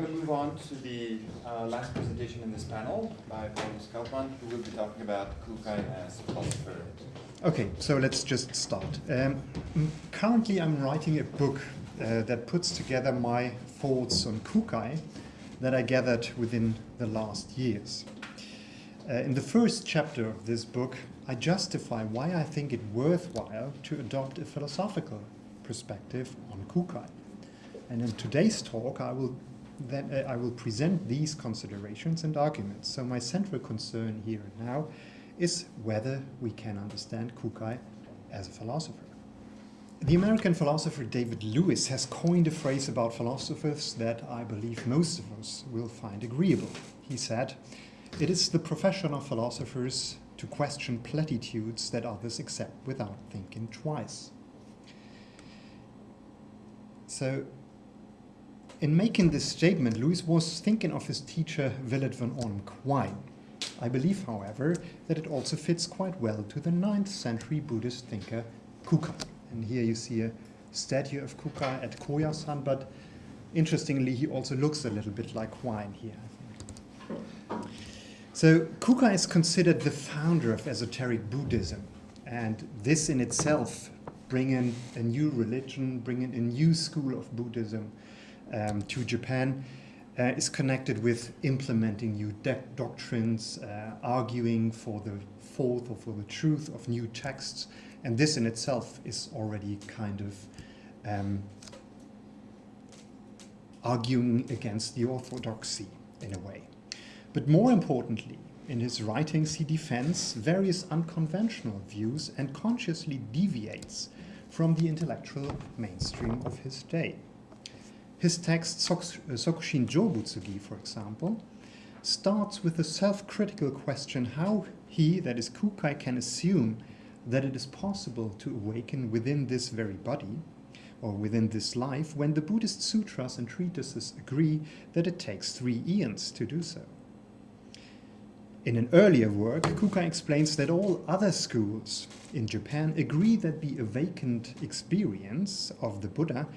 going to move on to the uh, last presentation in this panel by Paulus Kaufmann, who will be talking about Kukai as philosopher. Okay, so let's just start. Um, currently, I'm writing a book uh, that puts together my thoughts on Kukai that I gathered within the last years. Uh, in the first chapter of this book, I justify why I think it worthwhile to adopt a philosophical perspective on Kukai. And in today's talk, I will then uh, I will present these considerations and arguments. So my central concern here and now is whether we can understand Kukai as a philosopher. The American philosopher David Lewis has coined a phrase about philosophers that I believe most of us will find agreeable. He said, it is the profession of philosophers to question platitudes that others accept without thinking twice. So in making this statement, Lewis was thinking of his teacher Willard van Orman Quine. I believe, however, that it also fits quite well to the 9th century Buddhist thinker Kukai. And here you see a statue of Kukai at Koyasan, but interestingly, he also looks a little bit like Quine here, So Kukai is considered the founder of esoteric Buddhism, and this in itself bringing in a new religion, bringing a new school of Buddhism um, to Japan uh, is connected with implementing new doctrines, uh, arguing for the fourth or for the truth of new texts. And this in itself is already kind of um, arguing against the orthodoxy in a way. But more importantly, in his writings, he defends various unconventional views and consciously deviates from the intellectual mainstream of his day. His text, Sokushin Jobutsugi, for example, starts with the self-critical question how he, that is Kukai, can assume that it is possible to awaken within this very body, or within this life, when the Buddhist sutras and treatises agree that it takes three eons to do so. In an earlier work, Kukai explains that all other schools in Japan agree that the awakened experience of the Buddha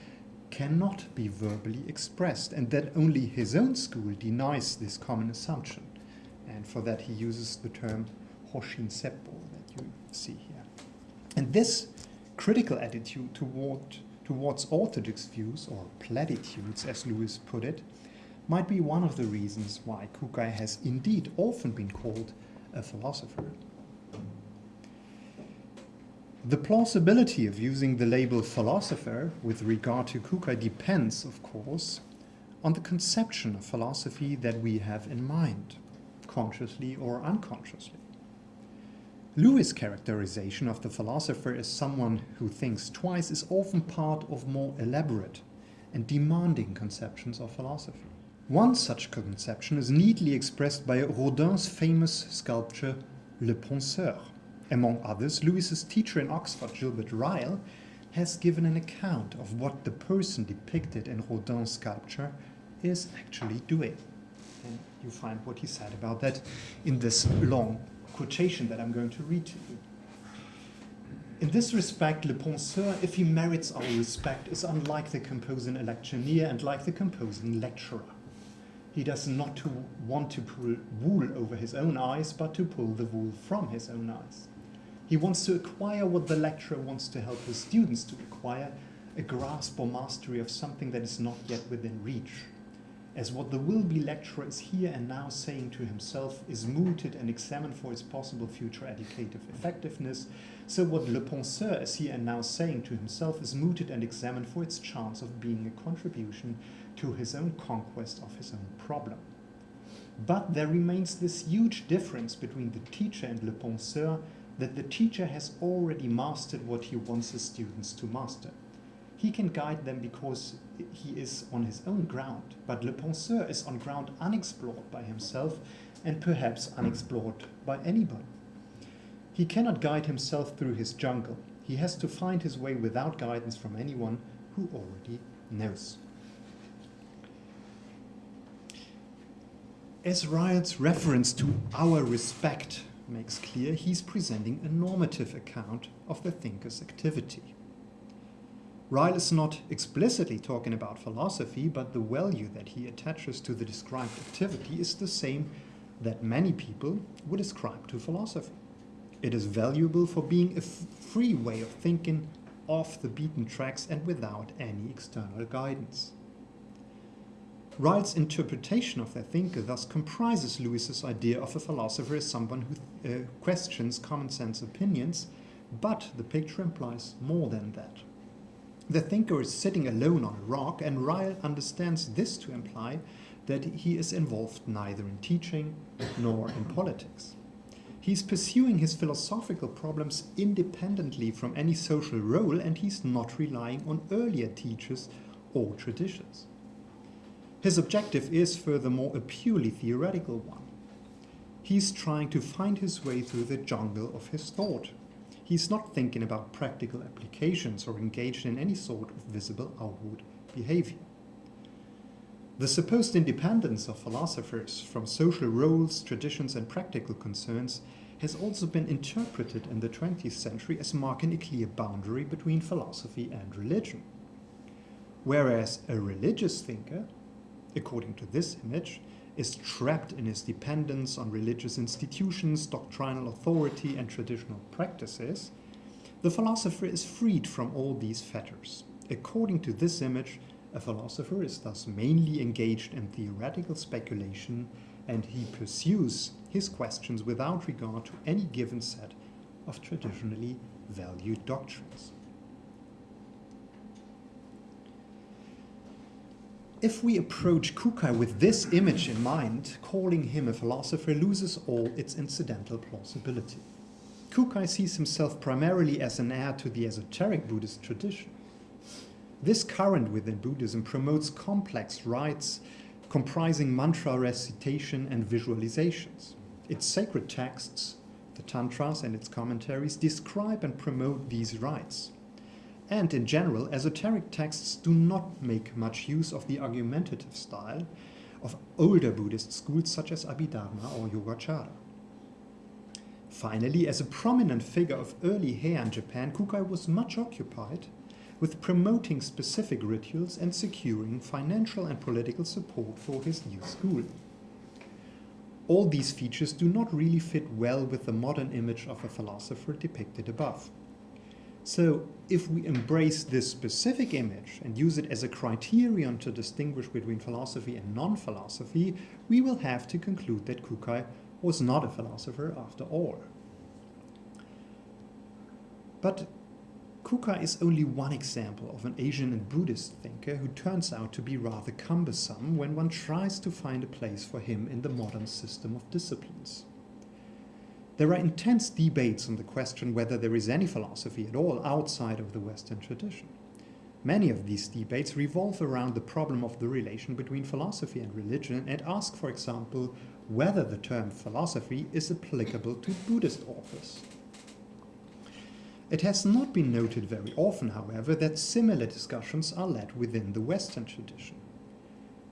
cannot be verbally expressed and that only his own school denies this common assumption. And for that he uses the term Hoshin Seppo that you see here. And this critical attitude toward, towards orthodox views, or platitudes as Lewis put it, might be one of the reasons why Kukai has indeed often been called a philosopher. The plausibility of using the label philosopher with regard to Kukai depends, of course, on the conception of philosophy that we have in mind, consciously or unconsciously. Lewis' characterization of the philosopher as someone who thinks twice is often part of more elaborate and demanding conceptions of philosophy. One such conception is neatly expressed by Rodin's famous sculpture Le Penseur, among others, Lewis's teacher in Oxford, Gilbert Ryle, has given an account of what the person depicted in Rodin's sculpture is actually doing. And you find what he said about that in this long quotation that I'm going to read to you. In this respect, Le Penseur, if he merits our respect, is unlike the composing electioneer and like the composing lecturer. He does not to want to pull wool over his own eyes, but to pull the wool from his own eyes. He wants to acquire what the lecturer wants to help his students to acquire, a grasp or mastery of something that is not yet within reach. As what the will-be lecturer is here and now saying to himself is mooted and examined for its possible future educative effectiveness, so what Le Penseur is here and now saying to himself is mooted and examined for its chance of being a contribution to his own conquest of his own problem. But there remains this huge difference between the teacher and Le Penseur that the teacher has already mastered what he wants his students to master. He can guide them because he is on his own ground, but Le Penseur is on ground unexplored by himself and perhaps unexplored by anybody. He cannot guide himself through his jungle. He has to find his way without guidance from anyone who already knows. As Ryle's reference to our respect makes clear he's presenting a normative account of the thinker's activity. Ryle is not explicitly talking about philosophy, but the value that he attaches to the described activity is the same that many people would ascribe to philosophy. It is valuable for being a free way of thinking off the beaten tracks and without any external guidance. Ryle's interpretation of the thinker thus comprises Lewis's idea of a philosopher as someone who uh, questions common sense opinions, but the picture implies more than that. The thinker is sitting alone on a rock, and Ryle understands this to imply that he is involved neither in teaching nor in politics. He's pursuing his philosophical problems independently from any social role, and he's not relying on earlier teachers or traditions. His objective is, furthermore, a purely theoretical one. He's trying to find his way through the jungle of his thought. He's not thinking about practical applications or engaged in any sort of visible outward behavior. The supposed independence of philosophers from social roles, traditions, and practical concerns has also been interpreted in the 20th century as marking a clear boundary between philosophy and religion. Whereas a religious thinker according to this image, is trapped in his dependence on religious institutions, doctrinal authority, and traditional practices, the philosopher is freed from all these fetters. According to this image, a philosopher is thus mainly engaged in theoretical speculation and he pursues his questions without regard to any given set of traditionally valued doctrines. If we approach Kukai with this image in mind, calling him a philosopher loses all its incidental plausibility. Kukai sees himself primarily as an heir to the esoteric Buddhist tradition. This current within Buddhism promotes complex rites comprising mantra recitation and visualizations. Its sacred texts, the Tantras and its commentaries, describe and promote these rites. And in general, esoteric texts do not make much use of the argumentative style of older Buddhist schools such as Abhidharma or Yogacara. Finally, as a prominent figure of early Heian Japan, Kukai was much occupied with promoting specific rituals and securing financial and political support for his new school. All these features do not really fit well with the modern image of a philosopher depicted above. So if we embrace this specific image and use it as a criterion to distinguish between philosophy and non-philosophy, we will have to conclude that Kukai was not a philosopher after all. But Kukai is only one example of an Asian and Buddhist thinker who turns out to be rather cumbersome when one tries to find a place for him in the modern system of disciplines. There are intense debates on the question whether there is any philosophy at all outside of the Western tradition. Many of these debates revolve around the problem of the relation between philosophy and religion and ask, for example, whether the term philosophy is applicable to Buddhist authors. It has not been noted very often, however, that similar discussions are led within the Western tradition.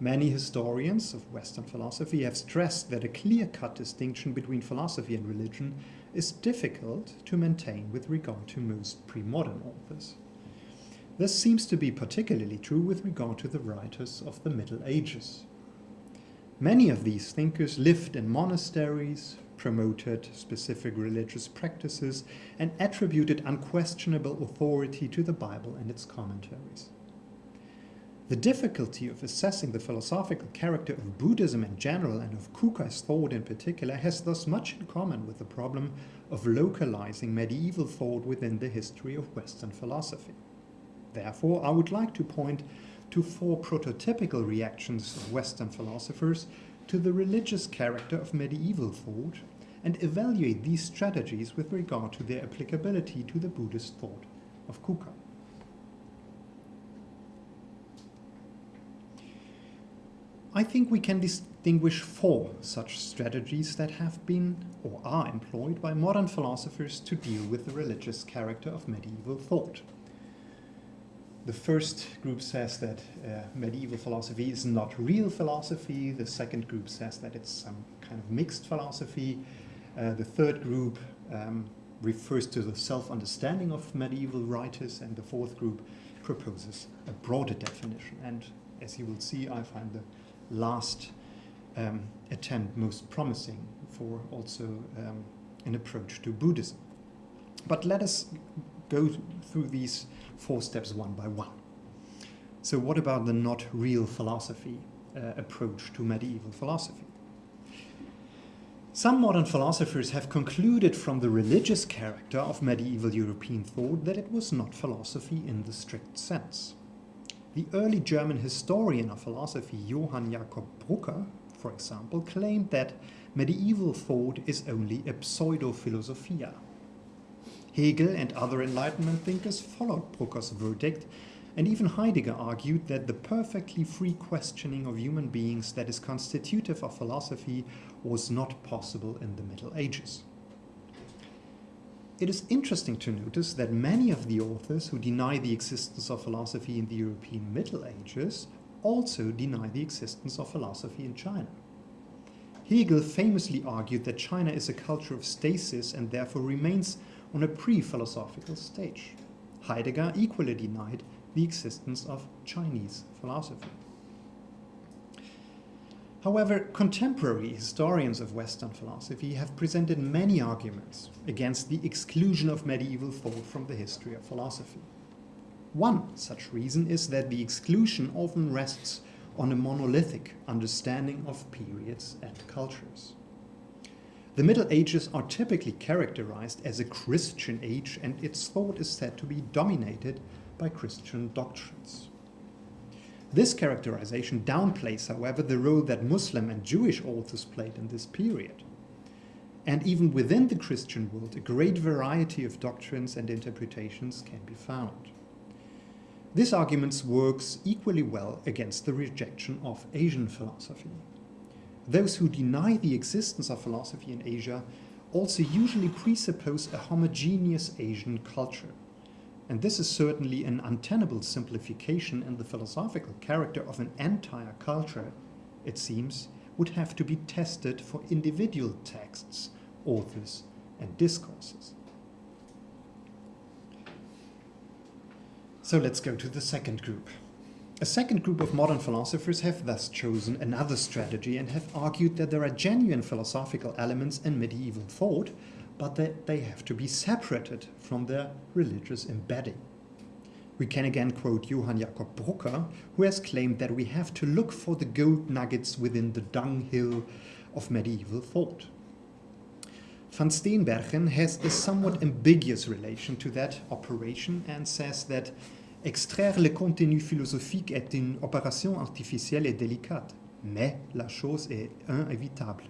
Many historians of Western philosophy have stressed that a clear-cut distinction between philosophy and religion is difficult to maintain with regard to most pre-modern authors. This seems to be particularly true with regard to the writers of the Middle Ages. Many of these thinkers lived in monasteries, promoted specific religious practices, and attributed unquestionable authority to the Bible and its commentaries. The difficulty of assessing the philosophical character of Buddhism in general and of Kukai's thought in particular has thus much in common with the problem of localizing medieval thought within the history of Western philosophy. Therefore, I would like to point to four prototypical reactions of Western philosophers to the religious character of medieval thought and evaluate these strategies with regard to their applicability to the Buddhist thought of Kukai. I think we can distinguish four such strategies that have been or are employed by modern philosophers to deal with the religious character of medieval thought. The first group says that uh, medieval philosophy is not real philosophy. The second group says that it's some kind of mixed philosophy. Uh, the third group um, refers to the self-understanding of medieval writers, and the fourth group proposes a broader definition. And as you will see, I find the last um, attempt most promising for also um, an approach to Buddhism. But let us go through these four steps one by one. So, what about the not real philosophy uh, approach to medieval philosophy? Some modern philosophers have concluded from the religious character of medieval European thought that it was not philosophy in the strict sense. The early German historian of philosophy Johann Jakob Brucker, for example, claimed that medieval thought is only a pseudo-philosophia. Hegel and other Enlightenment thinkers followed Brucker's verdict, and even Heidegger argued that the perfectly free questioning of human beings that is constitutive of philosophy was not possible in the Middle Ages. It is interesting to notice that many of the authors who deny the existence of philosophy in the European Middle Ages also deny the existence of philosophy in China. Hegel famously argued that China is a culture of stasis and therefore remains on a pre-philosophical stage. Heidegger equally denied the existence of Chinese philosophy. However, contemporary historians of Western philosophy have presented many arguments against the exclusion of medieval thought from the history of philosophy. One such reason is that the exclusion often rests on a monolithic understanding of periods and cultures. The Middle Ages are typically characterized as a Christian age and its thought is said to be dominated by Christian doctrines. This characterization downplays, however, the role that Muslim and Jewish authors played in this period. And even within the Christian world, a great variety of doctrines and interpretations can be found. This argument works equally well against the rejection of Asian philosophy. Those who deny the existence of philosophy in Asia also usually presuppose a homogeneous Asian culture. And this is certainly an untenable simplification and the philosophical character of an entire culture, it seems, would have to be tested for individual texts, authors, and discourses. So let's go to the second group. A second group of modern philosophers have thus chosen another strategy and have argued that there are genuine philosophical elements in medieval thought but that they have to be separated from their religious embedding. We can again quote Johann Jakob Brucker, who has claimed that we have to look for the gold nuggets within the dunghill of medieval thought. Van Steenberghen has a somewhat ambiguous relation to that operation and says that extraire le contenu philosophique est une opération artificielle et délicate, mais la chose est inévitable.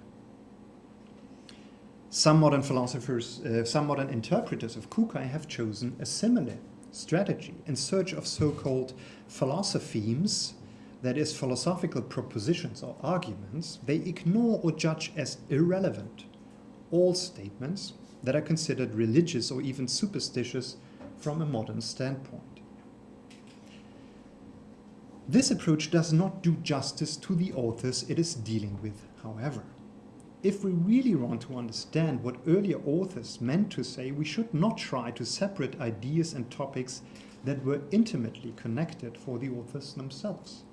Some modern philosophers, uh, some modern interpreters of Kukai have chosen a similar strategy in search of so-called philosophemes, that is, philosophical propositions or arguments, they ignore or judge as irrelevant all statements that are considered religious or even superstitious from a modern standpoint. This approach does not do justice to the authors it is dealing with, however. If we really want to understand what earlier authors meant to say, we should not try to separate ideas and topics that were intimately connected for the authors themselves.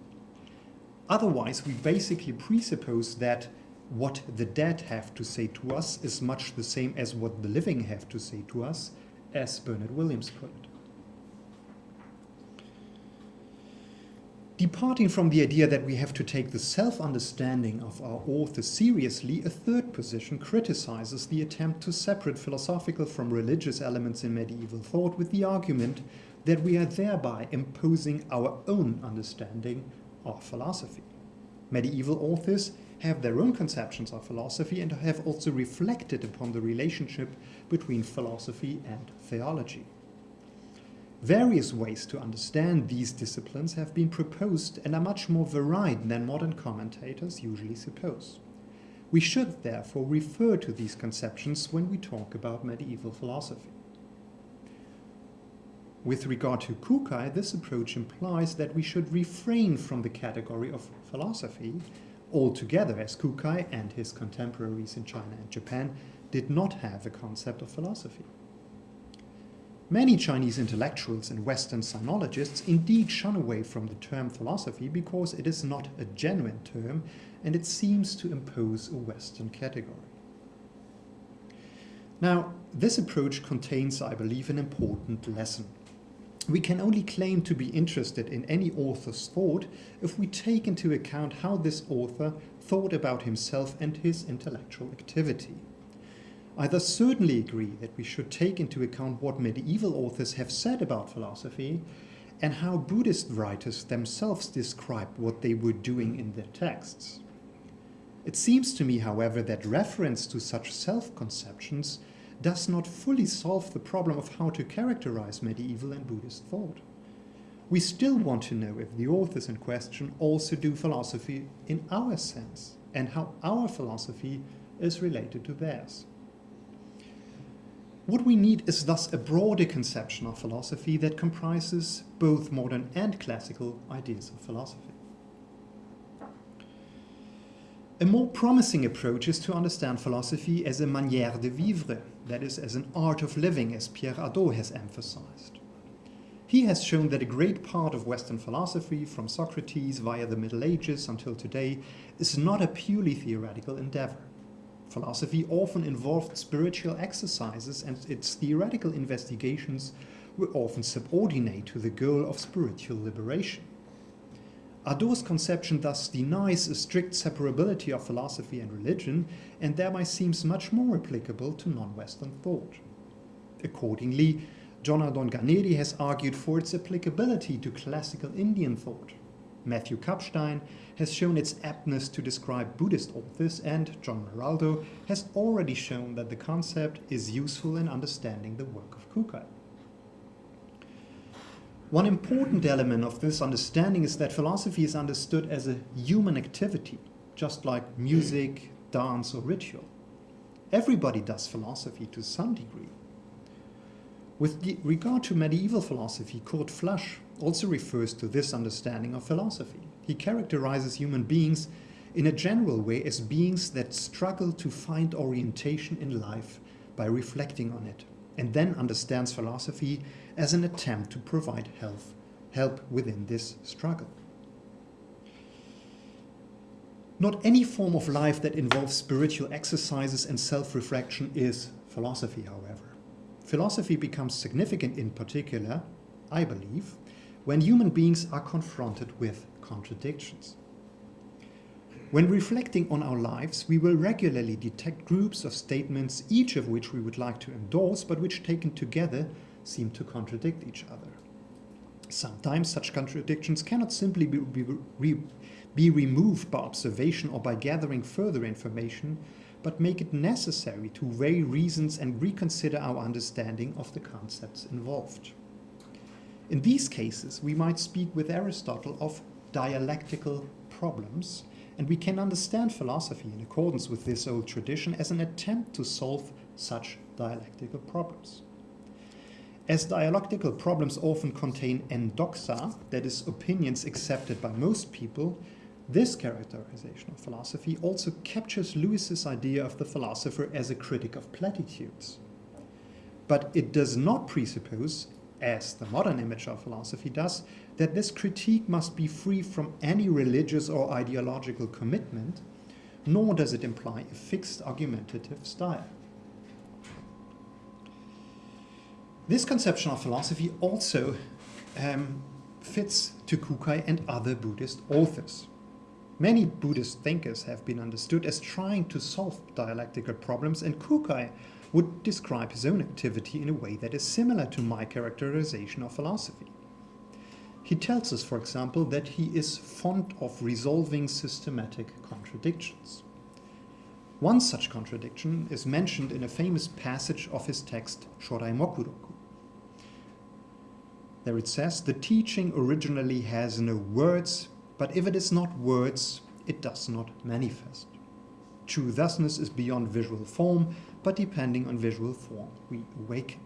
Otherwise, we basically presuppose that what the dead have to say to us is much the same as what the living have to say to us, as Bernard Williams put it. Departing from the idea that we have to take the self-understanding of our author seriously, a third position criticizes the attempt to separate philosophical from religious elements in medieval thought with the argument that we are thereby imposing our own understanding of philosophy. Medieval authors have their own conceptions of philosophy and have also reflected upon the relationship between philosophy and theology. Various ways to understand these disciplines have been proposed and are much more varied than modern commentators usually suppose. We should therefore refer to these conceptions when we talk about medieval philosophy. With regard to Kukai, this approach implies that we should refrain from the category of philosophy altogether, as Kukai and his contemporaries in China and Japan did not have a concept of philosophy. Many Chinese intellectuals and Western sinologists indeed shun away from the term philosophy because it is not a genuine term and it seems to impose a Western category. Now, this approach contains, I believe, an important lesson. We can only claim to be interested in any author's thought if we take into account how this author thought about himself and his intellectual activity. I thus certainly agree that we should take into account what medieval authors have said about philosophy and how Buddhist writers themselves described what they were doing in their texts. It seems to me, however, that reference to such self-conceptions does not fully solve the problem of how to characterize medieval and Buddhist thought. We still want to know if the authors in question also do philosophy in our sense and how our philosophy is related to theirs. What we need is thus a broader conception of philosophy that comprises both modern and classical ideas of philosophy. A more promising approach is to understand philosophy as a manière de vivre, that is, as an art of living, as Pierre Hadot has emphasized. He has shown that a great part of Western philosophy, from Socrates via the Middle Ages until today, is not a purely theoretical endeavor. Philosophy often involved spiritual exercises and its theoretical investigations were often subordinate to the goal of spiritual liberation. Hadot's conception thus denies a strict separability of philosophy and religion and thereby seems much more applicable to non-Western thought. Accordingly, Jonardon Ganeri has argued for its applicability to classical Indian thought. Matthew Kapstein has shown its aptness to describe Buddhist authors and John Maraldo has already shown that the concept is useful in understanding the work of Kukai. One important element of this understanding is that philosophy is understood as a human activity, just like music, dance or ritual. Everybody does philosophy to some degree. With regard to medieval philosophy, Kurt Flasch also refers to this understanding of philosophy. He characterizes human beings in a general way as beings that struggle to find orientation in life by reflecting on it, and then understands philosophy as an attempt to provide help, help within this struggle. Not any form of life that involves spiritual exercises and self-reflection is philosophy, however. Philosophy becomes significant in particular, I believe, when human beings are confronted with contradictions. When reflecting on our lives, we will regularly detect groups of statements, each of which we would like to endorse, but which taken together seem to contradict each other. Sometimes such contradictions cannot simply be, be, be removed by observation or by gathering further information, but make it necessary to weigh reasons and reconsider our understanding of the concepts involved. In these cases, we might speak with Aristotle of dialectical problems, and we can understand philosophy in accordance with this old tradition as an attempt to solve such dialectical problems. As dialectical problems often contain endoxa, that is, opinions accepted by most people, this characterization of philosophy also captures Lewis's idea of the philosopher as a critic of platitudes. But it does not presuppose as the modern image of philosophy does, that this critique must be free from any religious or ideological commitment, nor does it imply a fixed argumentative style. This conception of philosophy also um, fits to Kukai and other Buddhist authors. Many Buddhist thinkers have been understood as trying to solve dialectical problems, and Kukai would describe his own activity in a way that is similar to my characterization of philosophy. He tells us, for example, that he is fond of resolving systematic contradictions. One such contradiction is mentioned in a famous passage of his text Shorai Mokuroku. There it says, the teaching originally has no words, but if it is not words, it does not manifest. True thusness is beyond visual form, but depending on visual form, we awaken.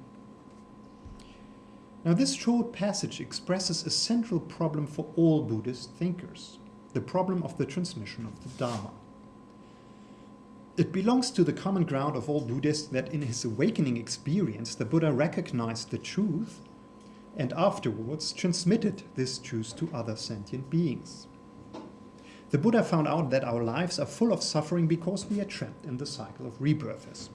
Now this short passage expresses a central problem for all Buddhist thinkers, the problem of the transmission of the Dharma. It belongs to the common ground of all Buddhists that in his awakening experience the Buddha recognized the truth and afterwards transmitted this truth to other sentient beings. The Buddha found out that our lives are full of suffering because we are trapped in the cycle of rebirths.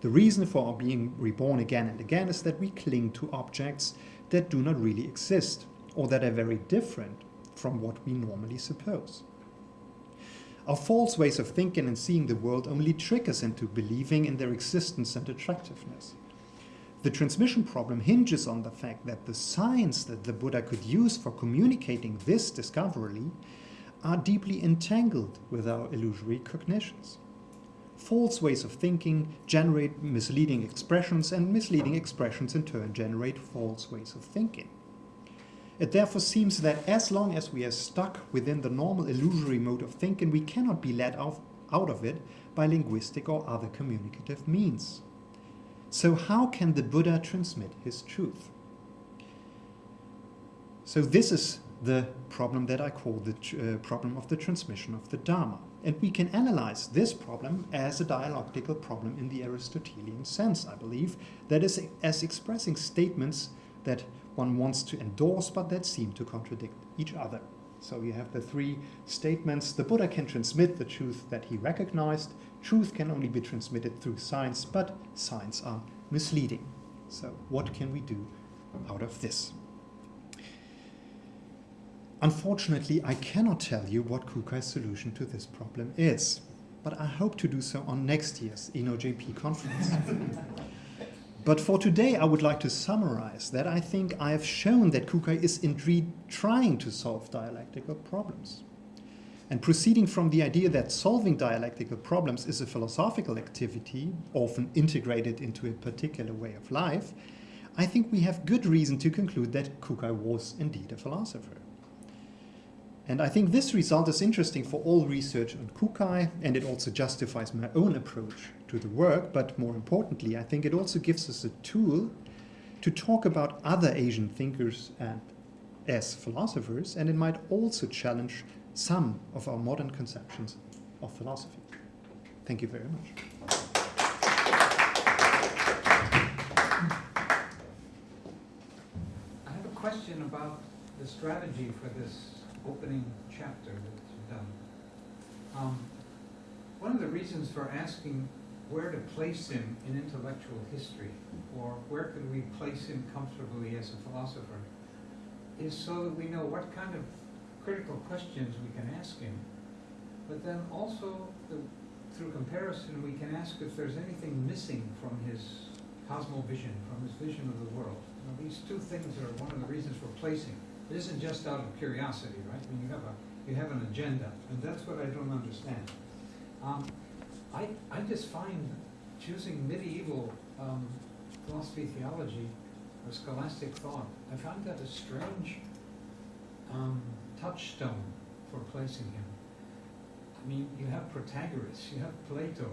The reason for our being reborn again and again is that we cling to objects that do not really exist or that are very different from what we normally suppose. Our false ways of thinking and seeing the world only trick us into believing in their existence and attractiveness. The transmission problem hinges on the fact that the signs that the Buddha could use for communicating this discovery are deeply entangled with our illusory cognitions. False ways of thinking generate misleading expressions, and misleading expressions in turn generate false ways of thinking. It therefore seems that as long as we are stuck within the normal illusory mode of thinking, we cannot be let out of it by linguistic or other communicative means. So how can the Buddha transmit his truth? So this is the problem that I call the uh, problem of the transmission of the Dharma. And we can analyze this problem as a dialectical problem in the Aristotelian sense, I believe, that is as expressing statements that one wants to endorse but that seem to contradict each other. So you have the three statements. The Buddha can transmit the truth that he recognized. Truth can only be transmitted through science, but signs are misleading. So what can we do out of this? Unfortunately, I cannot tell you what Kukai's solution to this problem is, but I hope to do so on next year's ENOJP conference. but for today, I would like to summarize that I think I have shown that Kukai is indeed trying to solve dialectical problems. And proceeding from the idea that solving dialectical problems is a philosophical activity, often integrated into a particular way of life, I think we have good reason to conclude that Kukai was indeed a philosopher. And I think this result is interesting for all research on Kukai, and it also justifies my own approach to the work, but more importantly, I think it also gives us a tool to talk about other Asian thinkers and as philosophers, and it might also challenge some of our modern conceptions of philosophy. Thank you very much. I have a question about the strategy for this opening chapter that you've done. Um, one of the reasons for asking where to place him in intellectual history, or where could we place him comfortably as a philosopher, is so that we know what kind of critical questions we can ask him, but then also the, through comparison we can ask if there's anything missing from his cosmovision, from his vision of the world. Now, these two things are one of the reasons for placing. It isn't just out of curiosity, right? I mean, you have a you have an agenda, and that's what I don't understand. Um, I I just find choosing medieval um, philosophy, theology, or scholastic thought, I find that a strange um, touchstone for placing him. I mean, you have Protagoras, you have Plato,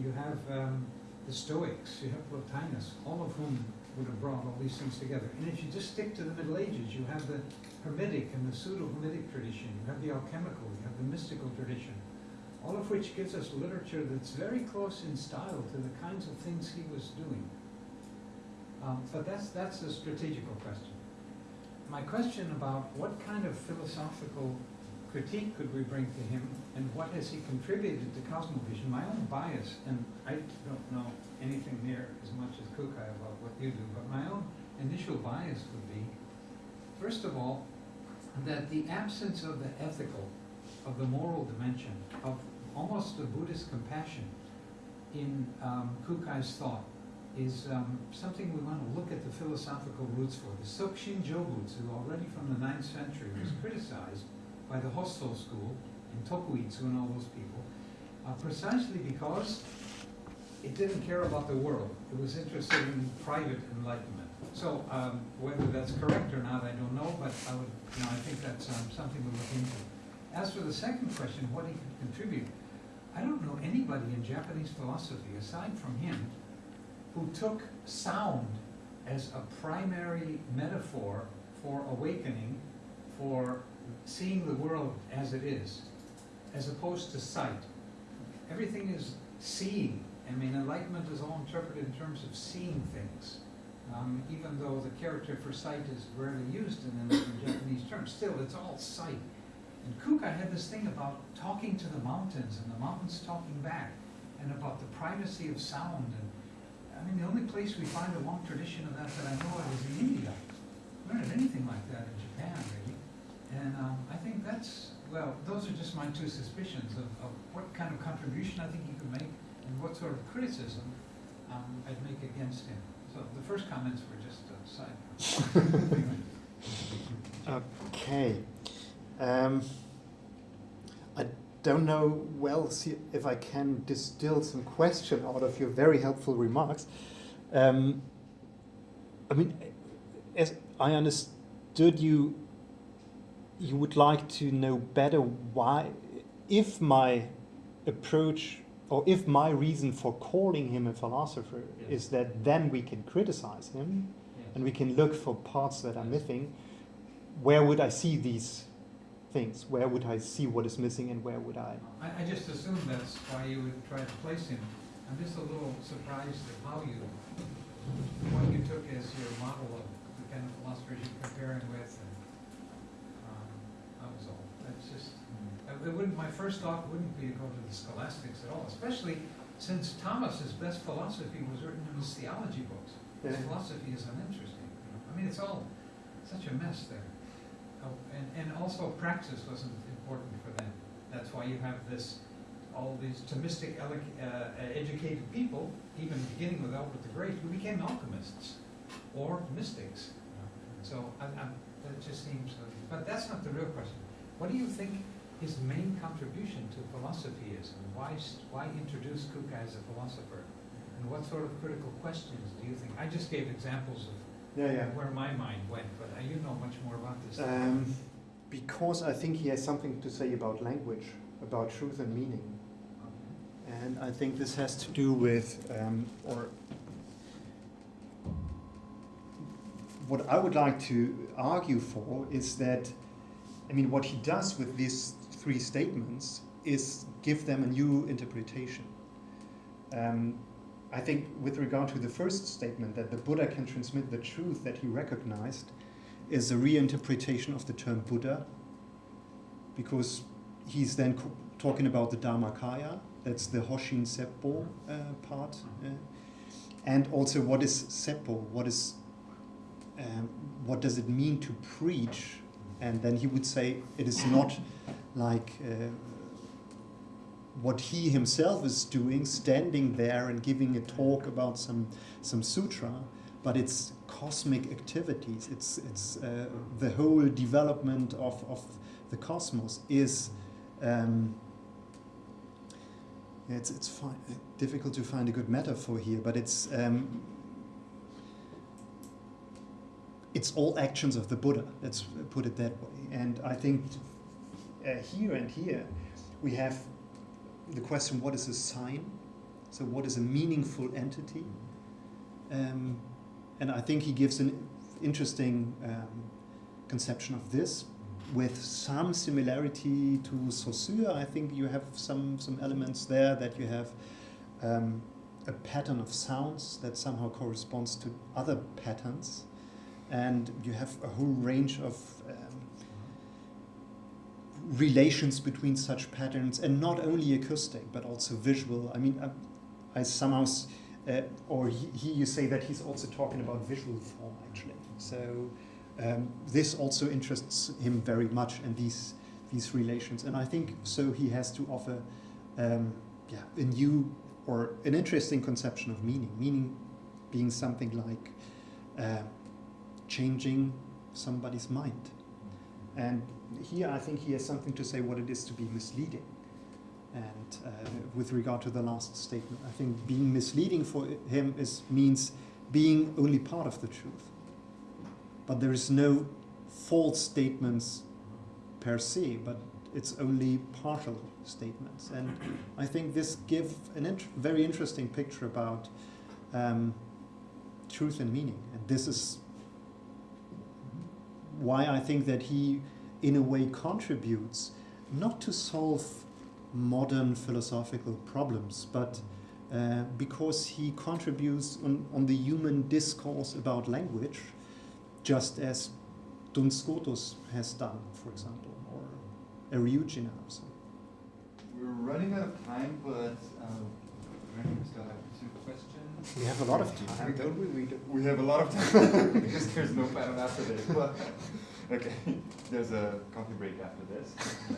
you have um, the Stoics, you have Plotinus, all of whom would have brought all these things together. And if you just stick to the Middle Ages, you have the Hermetic and the pseudo-Hermetic tradition, you have the alchemical, you have the mystical tradition, all of which gives us literature that's very close in style to the kinds of things he was doing. Um, but that's, that's a strategical question. My question about what kind of philosophical critique could we bring to him and what has he contributed to Cosmovision? My own bias, and I don't know anything near as much as Kukai about what you do, but my own initial bias would be, first of all, that the absence of the ethical, of the moral dimension, of almost the Buddhist compassion in um, Kukai's thought is um, something we want to look at the philosophical roots for. The Sokushin Jobutsu, already from the 9th century, was criticized by the Hosso school and Tokuitsu and all those people, uh, precisely because it didn't care about the world. It was interested in private enlightenment. So um, whether that's correct or not, I don't know, but I would, you know, I think that's um, something to look into. As for the second question, what he could contribute, I don't know anybody in Japanese philosophy, aside from him, who took sound as a primary metaphor for awakening, for seeing the world as it is, as opposed to sight. Everything is seeing. I mean, enlightenment is all interpreted in terms of seeing things. Um, even though the character for sight is rarely used in, in Japanese terms, still it's all sight. And Kukai had this thing about talking to the mountains and the mountains talking back, and about the privacy of sound. And I mean, the only place we find a long tradition of that that I know of is in India. We don't have anything like that in Japan, really. And um, I think that's well, those are just my two suspicions of, of what kind of contribution I think he could make and what sort of criticism um, I'd make against him. So the first comments were just a side. Okay. Um, I don't know well if I can distill some question out of your very helpful remarks. Um, I mean, as I understood you, you would like to know better why, if my approach or if my reason for calling him a philosopher Yes. is that then we can criticize him and we can look for parts that are missing, where would I see these things? Where would I see what is missing and where would I? I, I just assume that's why you would try to place him. I'm just a little surprised at how you, what you took as your model of the kind of philosophers you're comparing with. That was all. That's just, hmm. uh, it wouldn't, my first thought wouldn't be to go to the scholastics at all, especially since Thomas's best philosophy was written in his theology books. His Yeah. philosophy is uninteresting. you know. I mean, it's all such a mess there. Oh, and, and also praxis wasn't important for them. That's why you have this, all these Thomistic ele- uh, uh, educated people, even beginning with Albert the Great, who became alchemists or mystics. you know. So I, I, that just seems, but that's not the real question. What do you think his main contribution to philosophy is, and why, why introduce Kukai as a philosopher? And what sort of critical questions do you think? I just gave examples of Yeah, where my mind went, but you know much more about this. Um, because I think he has something to say about language, about truth and meaning. And I think this has to do with, um, or what I would like to argue for is that, I mean, what he does with these three statements is give them a new interpretation. Um, I think with regard to the first statement, that the Buddha can transmit the truth that he recognized, is a reinterpretation of the term Buddha, because he's then talking about the Dharmakaya, that's the Hoshin Seppo uh, part, uh, and also what is Seppo, what is, um, what does it mean to preach, and then he would say it is not like uh, what he himself is doing, standing there and giving a talk about some some sutra, but it's cosmic activities. It's it's uh, the whole development of of the cosmos is. Um, it's it's fi- difficult to find a good metaphor here, but it's um, it's all actions of the Buddha. Let's put it that way. And I think uh, here and here we have the question: What is a sign? So, what is a meaningful entity? Um, and I think he gives an interesting um, conception of this with some similarity to Saussure. I think you have some, some elements there that you have um, a pattern of sounds that somehow corresponds to other patterns. And you have a whole range of um, relations between such patterns, and not only acoustic, but also visual. I mean, I, I somehow, uh, or he, he, you say that he's also talking about visual form, actually. So um, this also interests him very much, and these these relations. And I think so. He has to offer, um, yeah, a new or an interesting conception of meaning. Meaning being something like uh, changing somebody's mind. And here I think he has something to say what it is to be misleading. And uh, with regard to the last statement, I think being misleading for him is means being only part of the truth. But there is no false statements per se, but it's only partial statements. And I think this gives an int- very interesting picture about um, truth and meaning. And this is why I think that he, in a way, contributes not to solve modern philosophical problems, but uh, because he contributes on, on the human discourse about language, just as Duns Scotus has done, for example, or Eriugena. We're running out of time, but um, we still have two questions. We have a lot of time, don't we? we do. We have a lot of time because there's no panel after this. But okay, there's a coffee break after this.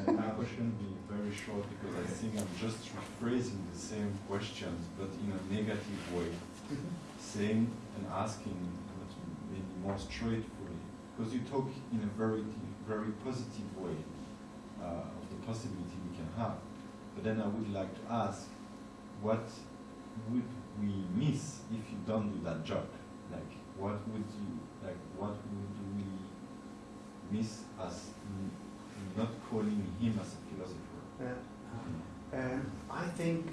My question will be very short because I think I'm just rephrasing the same questions but in a negative way, saying and asking but maybe more straightforward. Because you talk in a very very positive way uh, of the possibility we can have. But then I would like to ask, what would we miss if you don't do that job? Like, what would you like? What would we miss as not calling him as a philosopher? Uh, um, I think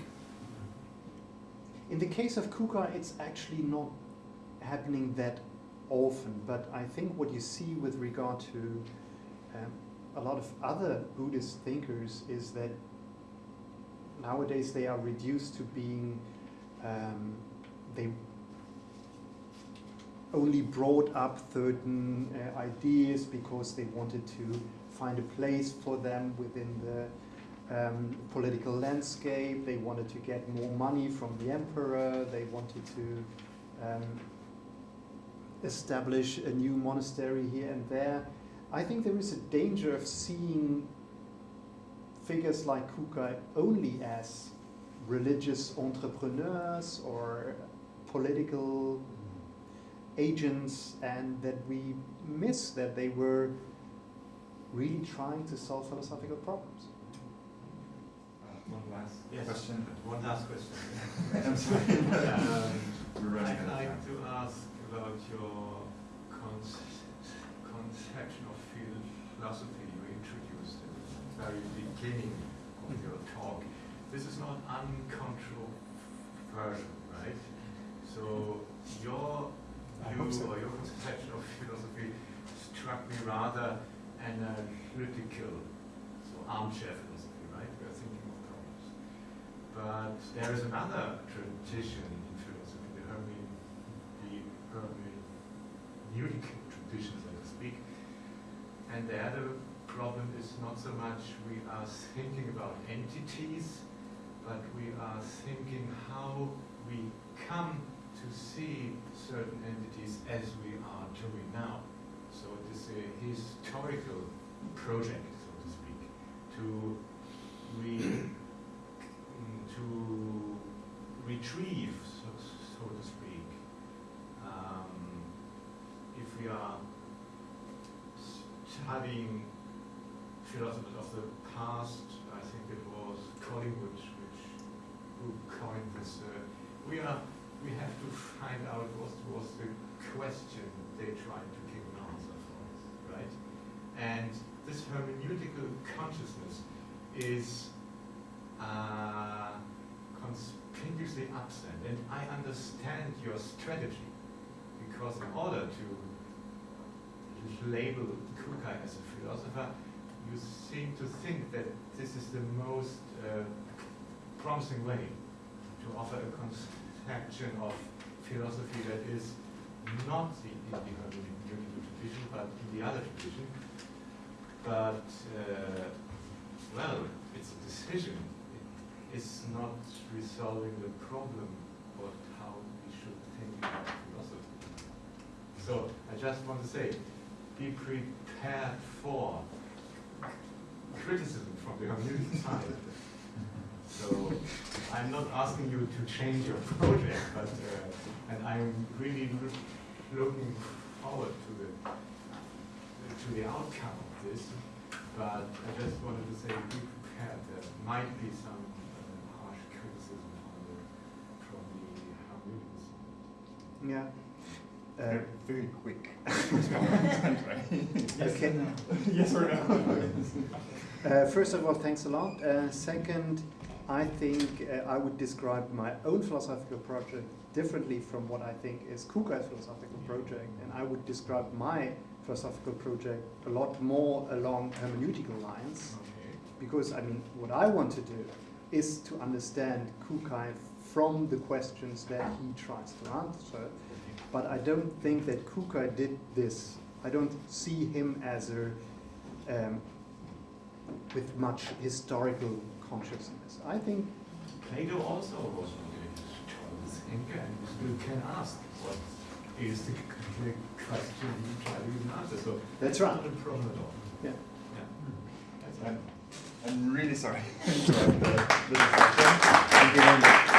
in the case of Kukai, it's actually not happening that often, but I think what you see with regard to um, a lot of other Buddhist thinkers is that nowadays they are reduced to being um, they only brought up certain uh, ideas because they wanted to find a place for them within the um, political landscape. They wanted to get more money from the emperor. They wanted to um, establish a new monastery here and there. I think there is a danger of seeing figures like Kukai only as religious entrepreneurs or political agents and that we miss that they were really trying to solve philosophical problems. Uh, one last Yes. question. One last question. I'm sorry. Um, We're running I'd like time. to ask about your conce- conception of philosophy you introduced at the very beginning of your talk. This is not uncontroversial, right? So your view so. or your conception of philosophy struck me rather analytical, uh, so armchair philosophy, right? We are thinking of problems. But there is another tradition in philosophy, the Herme, the hermeneutic tradition, so to speak. And there the problem is not so much we are thinking about entities, but we are thinking how we come to see certain entities as we are doing now. So it is a historical project, so to speak, to re, to retrieve, so, so to speak, um, if we are studying philosophers of the past, I think it was Collingwood which who coined this. Uh, we are we have to find out what was the question they tried to give an answer for, right? And this hermeneutical consciousness is uh, conspicuously absent. And I understand your strategy because in order to label Kukai as a philosopher, you seem to think that this is the most uh, promising way to offer a conception of philosophy that is not the, in the hermeneutical tradition, but in the other tradition. But, uh, well, it's a decision. It's not resolving the problem of how we should think about philosophy. So I just want to say, be prepared for criticism from the hermeneutic side. So I'm not asking you to change your project, but uh, and I'm really loo- looking forward to the to the outcome of this. But I just wanted to say, be prepared. There might be some uh, harsh criticism from the from the hermeneutic side. Yeah. Uh, Very, very quick. okay. yes or no? Uh, first of all, thanks a lot. Uh, second, I think uh, I would describe my own philosophical project differently from what I think is Kukai's philosophical project, and I would describe my philosophical project a lot more along hermeneutical lines, Okay. because I mean, what I want to do is to understand Kukai from the questions that he tries to answer. But I don't think that Kukai did this. I don't see him as a um, with much historical consciousness. I think Plato also was a thinker and you still can ask what is the, the question you try to even answer. So That's that's right. not a problem at all. Yeah. Yeah. That's I'm, right. I'm really sorry to interrupt the, the discussion. Thank you very much.